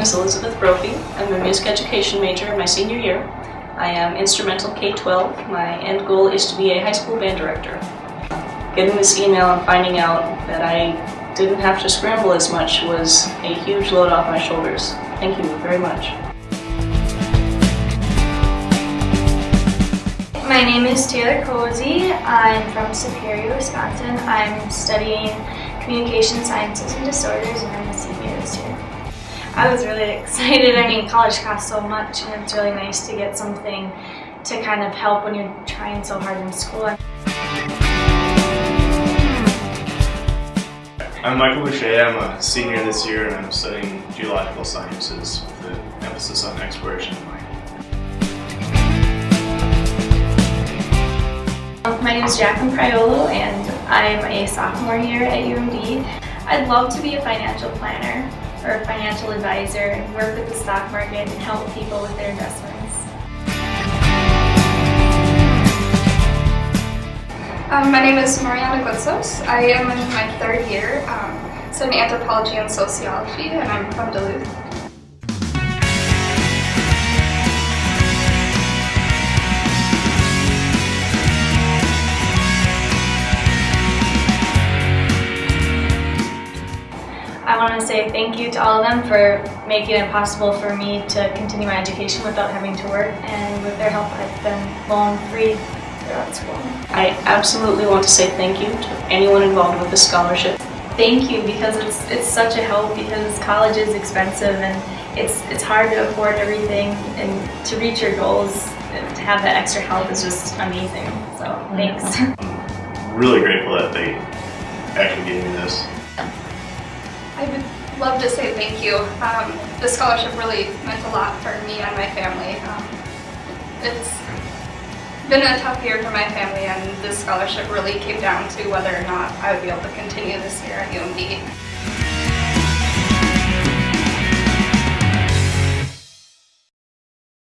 name is Elizabeth Brophy. I'm a music education major in my senior year. I am instrumental K-12. My end goal is to be a high school band director. Getting this email and finding out that I didn't have to scramble as much was a huge load off my shoulders. Thank you very much. My name is Taylor Cozy. I'm from Superior, Wisconsin. I'm studying communication sciences and disorders and I'm a senior this year. I was really excited. I mean, college costs so much and it's really nice to get something to kind of help when you're trying so hard in school. I'm Michael Boucher. I'm a senior this year and I'm studying geological sciences with an emphasis on exploration and mining. Um, my name is Jacqueline Priolo and I'm a sophomore here at UMD. I'd love to be a financial planner or a financial advisor and work with the stock market and help people with their investments. Um, my name is Mariana Gutsos. I am in my third year um, studying anthropology and sociology and I'm from Duluth. Want to say thank you to all of them for making it possible for me to continue my education without having to work and with their help I've been loan free throughout school. I absolutely want to say thank you to anyone involved with the scholarship. Thank you because it's it's such a help because college is expensive and it's it's hard to afford everything and to reach your goals and to have that extra help is just amazing. So thanks. I'm really grateful that they actually gave me this. I would love to say thank you. Um, the scholarship really meant a lot for me and my family. Um, it's been a tough year for my family and this scholarship really came down to whether or not I would be able to continue this year at UMD.